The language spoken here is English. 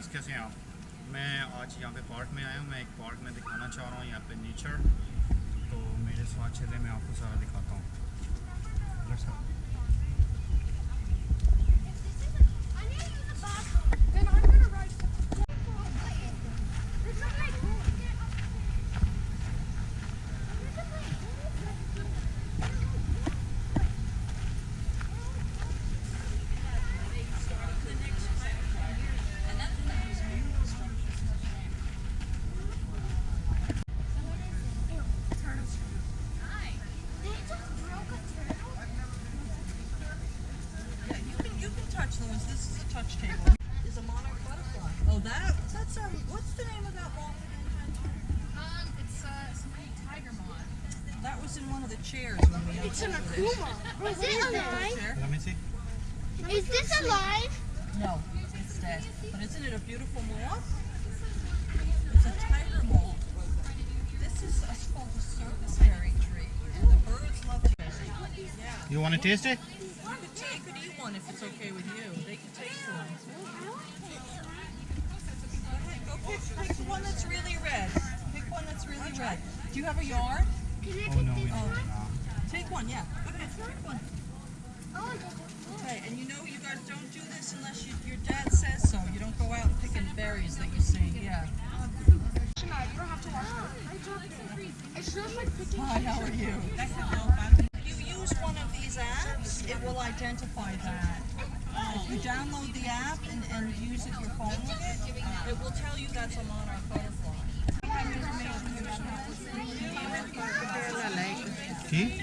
Friends कैसे हैं आप मैं आज यहाँ पे पार्क में आया हूँ। मैं एक पार्क में दिखाना चाह रहा हूँ, यहाँ पे नेचर तो मेरे साथ चले, मैं आपको सारा दिखाता हूँ। This is a table. Is a monarch butterfly. Oh, that that's a, What's the name of that moth again? Um, it's uh, something tiger moth. That was in one of the chairs when we. It's an unfolded it. akuma. Is it alive? Chair? Let me see. Is this alive? No, it's dead. But isn't it a beautiful moth? It's a tiger moth. This is a, called a serviceberry tree, and the birds love it. Yeah. You want to taste it? You could, t- you could eat one if it's okay with you. Pick, pick one that's really red. Pick one that's really red. Do you have a yard? Can I Oh pick no, this don't. one? No. Take one, yeah. Okay, pick one. Oh, Okay, and you know you guys don't do this unless you, your dad says so. You don't go out picking berries that you see. Yeah. You don't have to wash it. I dropped it. It's just like picking. Hi, how are you? If you use one of these apps, it will identify that. If you download the app and, and use it your phone with it, it will tell you that's a monarch butterfly. See?